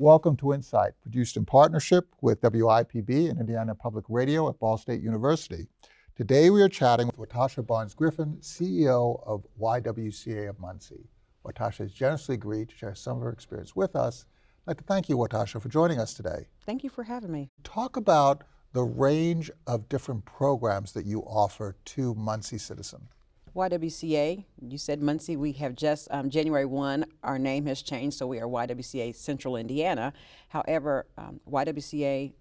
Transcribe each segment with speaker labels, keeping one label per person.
Speaker 1: Welcome to Insight, produced in partnership with WIPB and Indiana Public Radio at Ball State University. Today we are chatting with Watasha Barnes Griffin, CEO of YWCA of Muncie. Watasha has generously agreed to share some of her experience with us. I'd like to thank you, Watasha, for joining us today.
Speaker 2: Thank you for having me.
Speaker 1: Talk about the range of different programs that you offer to Muncie citizens.
Speaker 2: YWCA, you said Muncie, we have just, um, January 1, our name has changed, so we are YWCA Central Indiana. However, um, YWCA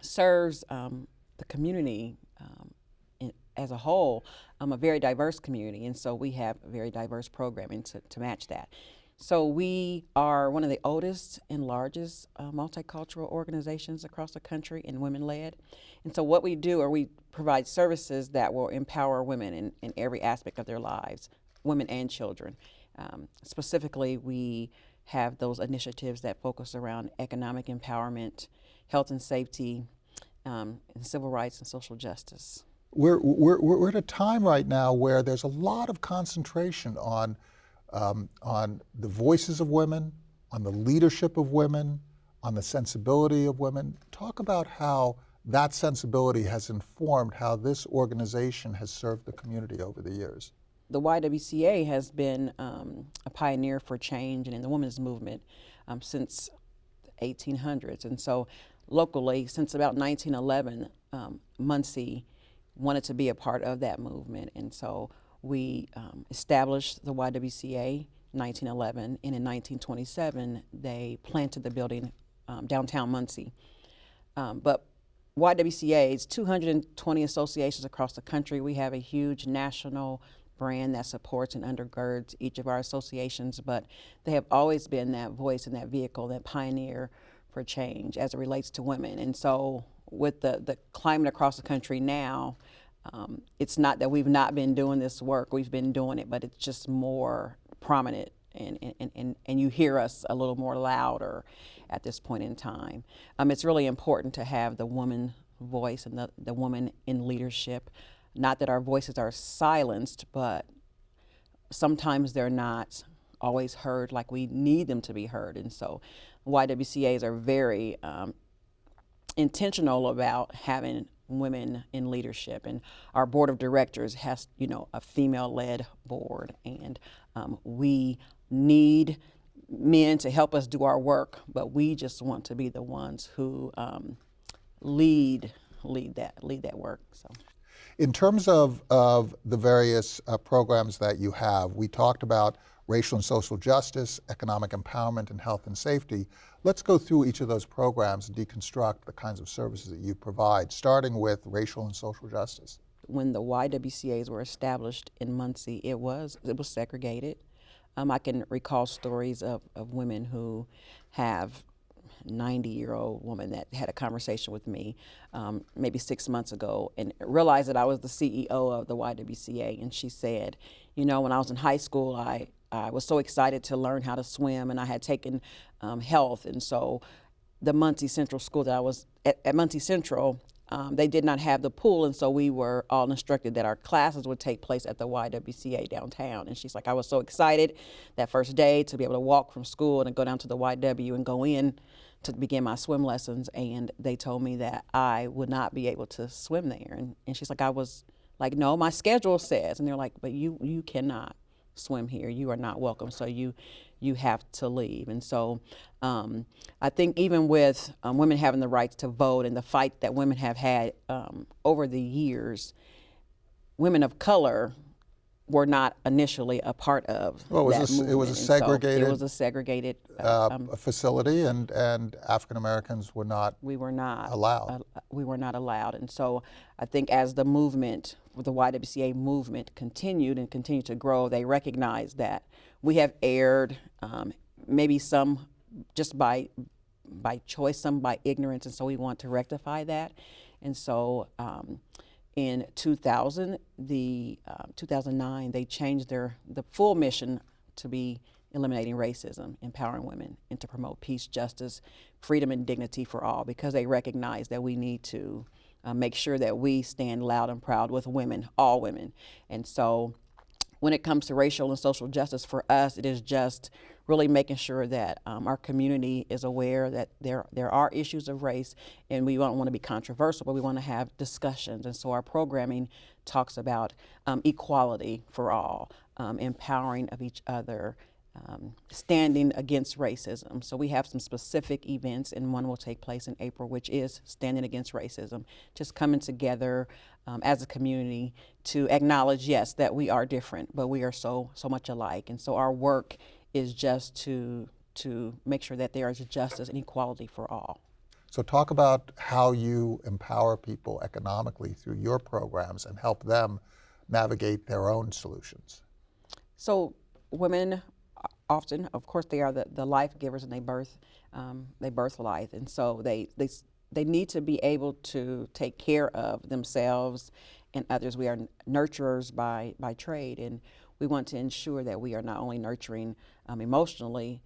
Speaker 2: serves um, the community um, in, as a whole, um, a very diverse community, and so we have very diverse programming to, to match that. So we are one of the oldest and largest uh, multicultural organizations across the country and women-led. And so what we do are we provide services that will empower women in, in every aspect of their lives, women and children. Um, specifically, we have those initiatives that focus around economic empowerment, health and safety, um, and civil rights and social justice.
Speaker 1: We're, we're, we're at a time right now where there's a lot of concentration on um, on the voices of women, on the leadership of women, on the sensibility of women. Talk about how that sensibility has informed how this organization has served the community over the years.
Speaker 2: The YWCA has been um, a pioneer for change and in the women's movement um, since the 1800s. And so locally, since about 1911, um, Muncie wanted to be a part of that movement. And so we um, established the YWCA in 1911, and in 1927 they planted the building um, downtown Muncie. Um, but YWCA is 220 associations across the country. We have a huge national brand that supports and undergirds each of our associations, but they have always been that voice and that vehicle, that pioneer for change as it relates to women. And so with the, the climate across the country now, um, it's not that we've not been doing this work, we've been doing it, but it's just more prominent and, and, and, and you hear us a little more louder at this point in time. Um, it's really important to have the woman voice and the, the woman in leadership. Not that our voices are silenced, but sometimes they're not always heard like we need them to be heard. And so YWCAs are very um, intentional about having women in leadership and our board of directors has you know a female led board and um, we need men to help us do our work but we just want to be the ones who um, lead lead that lead that work so.
Speaker 1: In terms of of the various uh, programs that you have we talked about racial and social justice, economic empowerment, and health and safety. Let's go through each of those programs and deconstruct the kinds of services that you provide, starting with racial and social justice.
Speaker 2: When the YWCAs were established in Muncie, it was, it was segregated. Um, I can recall stories of, of women who have 90 year old woman that had a conversation with me um, maybe six months ago and realized that I was the CEO of the YWCA. And she said, You know, when I was in high school, I, I was so excited to learn how to swim, and I had taken um, health, and so the Muncie Central School that I was at, at Muncie Central, um, they did not have the pool, and so we were all instructed that our classes would take place at the YWCA downtown. And she's like, I was so excited that first day to be able to walk from school and go down to the YW and go in to begin my swim lessons. And they told me that I would not be able to swim there. And, and she's like, I was like, no, my schedule says. And they're like, but you, you cannot swim here. You are not welcome. So you you have to leave. And so um, I think even with um, women having the rights to vote and the fight that women have had um, over the years, women of color were not initially a part of
Speaker 1: well, it was a. It was a segregated.
Speaker 2: So it was a segregated
Speaker 1: uh, uh, um, facility, and and African Americans were not.
Speaker 2: We were not
Speaker 1: allowed.
Speaker 2: Uh, we were not allowed, and so I think as the movement, the YWCA movement, continued and continued to grow, they recognized that we have erred, um, maybe some just by by choice, some by ignorance, and so we want to rectify that, and so. Um, in 2000, the uh, 2009, they changed their the full mission to be eliminating racism, empowering women, and to promote peace, justice, freedom, and dignity for all, because they recognize that we need to uh, make sure that we stand loud and proud with women, all women. And so when it comes to racial and social justice, for us, it is just really making sure that um, our community is aware that there there are issues of race, and we don't want to be controversial, but we want to have discussions. And so our programming talks about um, equality for all, um, empowering of each other, um, standing against racism. So we have some specific events, and one will take place in April, which is standing against racism. Just coming together um, as a community to acknowledge, yes, that we are different, but we are so so much alike. And so our work is just to to make sure that there is justice and equality for all.
Speaker 1: So talk about how you empower people economically through your programs and help them navigate their own solutions.
Speaker 2: So women often, of course, they are the, the life givers and they birth um, they birth life, and so they they they need to be able to take care of themselves and others. We are nurturers by by trade, and we want to ensure that we are not only nurturing um, emotionally,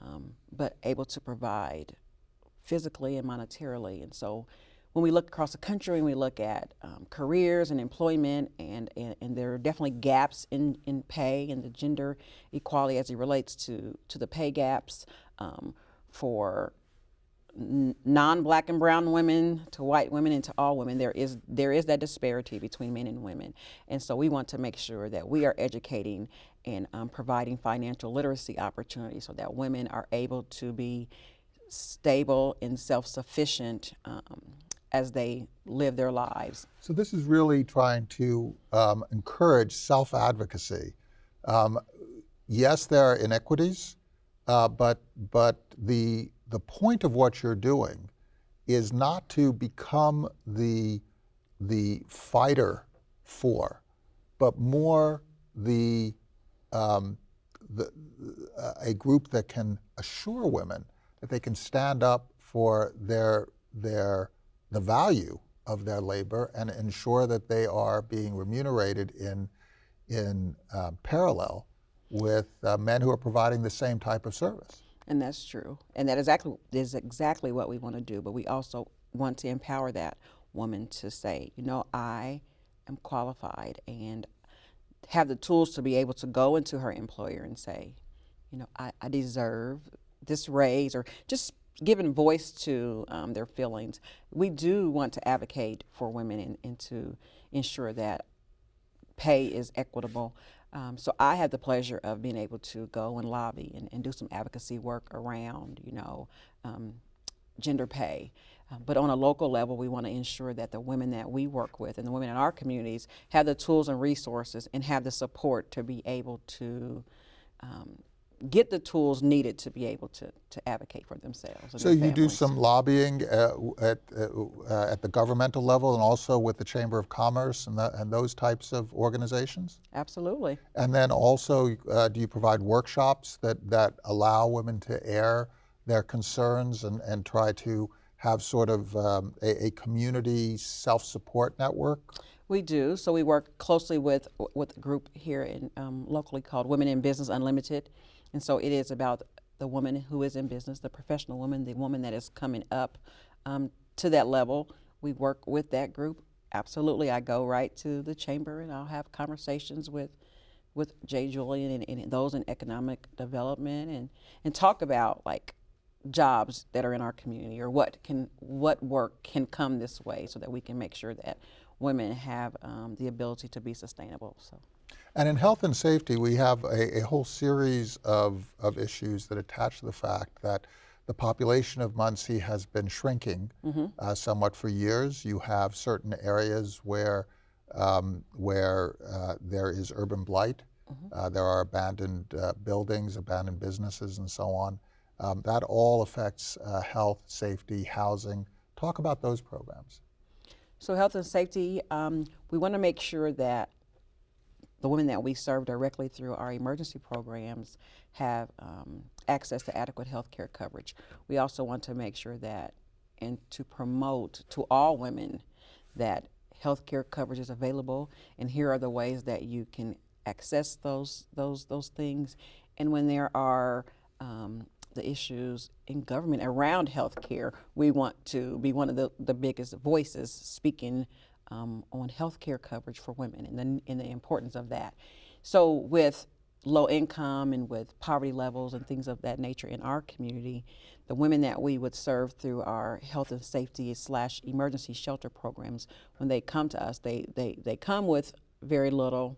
Speaker 2: um, but able to provide physically and monetarily. And so when we look across the country and we look at um, careers and employment, and, and, and, there are definitely gaps in, in pay and the gender equality as it relates to, to the pay gaps um, for non-black and brown women to white women and to all women there is there is that disparity between men and women and so we want to make sure that we are educating and um, providing financial literacy opportunities so that women are able to be stable and self-sufficient um, as they live their lives.
Speaker 1: So this is really trying to um, encourage self-advocacy. Um, yes, there are inequities, uh, but but the the point of what you're doing is not to become the the fighter for, but more the um, the, uh, a group that can assure women that they can stand up for their their the value of their labor and ensure that they are being remunerated in, in uh, parallel with uh, men who are providing the same type of service.
Speaker 2: And that's true. And that is exactly, is exactly what we want to do. But we also want to empower that woman to say, you know, I am qualified and have the tools to be able to go into her employer and say, you know, I, I deserve this raise or just giving voice to um, their feelings. We do want to advocate for women and, and to ensure that pay is equitable. Um, so I had the pleasure of being able to go and lobby and, and do some advocacy work around, you know, um, gender pay. Um, but on a local level, we want to ensure that the women that we work with and the women in our communities have the tools and resources and have the support to be able to um, get the tools needed to be able to, to advocate for themselves.
Speaker 1: So you do some lobbying uh, at, uh, at the governmental level and also with the Chamber of Commerce and, the, and those types of organizations?
Speaker 2: Absolutely.
Speaker 1: And then also, uh, do you provide workshops that, that allow women to air their concerns and, and try to have sort of um, a, a community self-support network?
Speaker 2: We do. So we work closely with with a group here in um, locally called Women in Business Unlimited, and so it is about the woman who is in business, the professional woman, the woman that is coming up um, to that level. We work with that group. Absolutely, I go right to the chamber and I'll have conversations with with Jay Julian and, and those in economic development and and talk about like jobs that are in our community or what can what work can come this way so that we can make sure that women have um, the ability to be sustainable. So.
Speaker 1: And in health and safety, we have a, a whole series of, of issues that attach to the fact that the population of Muncie has been shrinking mm -hmm. uh, somewhat for years. You have certain areas where, um, where uh, there is urban blight. Mm -hmm. uh, there are abandoned uh, buildings, abandoned businesses, and so on. Um, that all affects uh, health, safety, housing. Talk about those programs.
Speaker 2: So health and safety, um, we want to make sure that the women that we serve directly through our emergency programs have um, access to adequate health care coverage. We also want to make sure that and to promote to all women that health care coverage is available and here are the ways that you can access those those those things and when there are um, the issues in government around health care, we want to be one of the, the biggest voices speaking um, on health care coverage for women and the, and the importance of that. So with low income and with poverty levels and things of that nature in our community, the women that we would serve through our health and safety slash emergency shelter programs, when they come to us, they, they, they come with very little.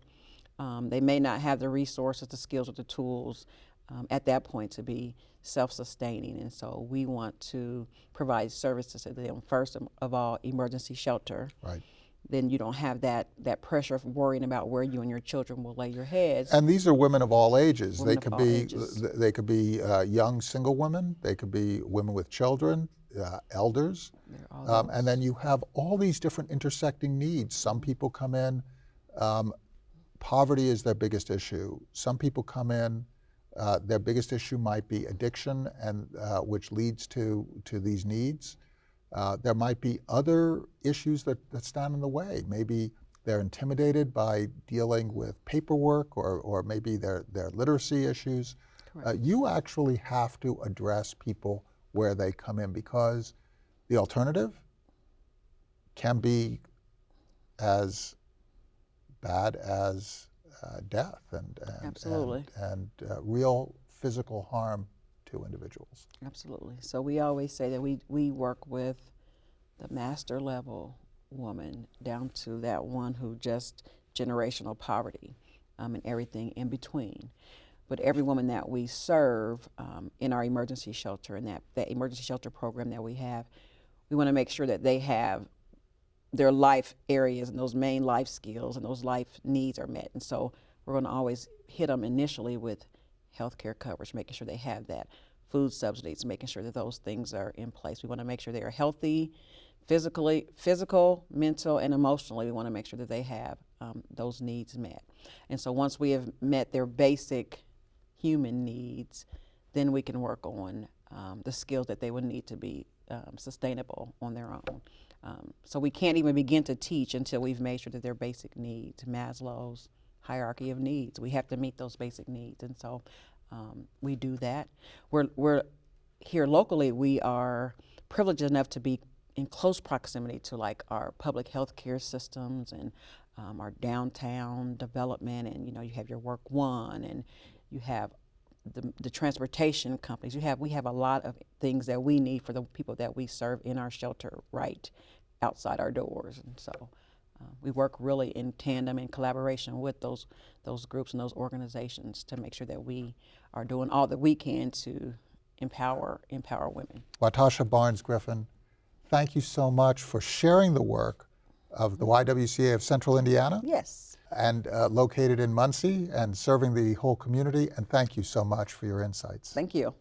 Speaker 2: Um, they may not have the resources, the skills, or the tools um, at that point to be self-sustaining. And so we want to provide services to them first of all, emergency shelter
Speaker 1: Right.
Speaker 2: then you don't have that that pressure of worrying about where you and your children will lay your heads.
Speaker 1: And these are women of all ages.
Speaker 2: Women
Speaker 1: they could be
Speaker 2: ages.
Speaker 1: they could be uh, young single women. They could be women with children, uh, elders,
Speaker 2: They're all
Speaker 1: um, and then you have all these different intersecting needs. Some people come in, um, poverty is their biggest issue. Some people come in, uh, their biggest issue might be addiction, and uh, which leads to to these needs. Uh, there might be other issues that, that stand in the way. Maybe they're intimidated by dealing with paperwork or, or maybe their, their literacy issues. Uh, you actually have to address people where they come in because the alternative can be as bad as uh, death and, and,
Speaker 2: Absolutely.
Speaker 1: and, and uh, real physical harm to individuals.
Speaker 2: Absolutely. So we always say that we, we work with the master level woman down to that one who just generational poverty um, and everything in between. But every woman that we serve um, in our emergency shelter and that, that emergency shelter program that we have, we want to make sure that they have their life areas and those main life skills and those life needs are met. And so we're going to always hit them initially with health care coverage, making sure they have that, food subsidies, making sure that those things are in place. We want to make sure they are healthy, physically, physical, mental, and emotionally. We want to make sure that they have um, those needs met. And so once we have met their basic human needs, then we can work on um, the skills that they would need to be um, sustainable on their own. Um, so we can't even begin to teach until we've made sure that their basic needs, Maslow's hierarchy of needs, we have to meet those basic needs. And so um, we do that. We're, we're here locally, we are privileged enough to be in close proximity to like our public health care systems and um, our downtown development and you know you have your WorkOne and you have the, the transportation companies. You have we have a lot of things that we need for the people that we serve in our shelter right outside our doors. And so uh, we work really in tandem and collaboration with those those groups and those organizations to make sure that we are doing all that we can to empower empower women.
Speaker 1: Watasha Barnes Griffin, thank you so much for sharing the work of the YWCA of Central Indiana.
Speaker 2: Yes
Speaker 1: and uh, located in Muncie and serving the whole community. And thank you so much for your insights.
Speaker 2: thank you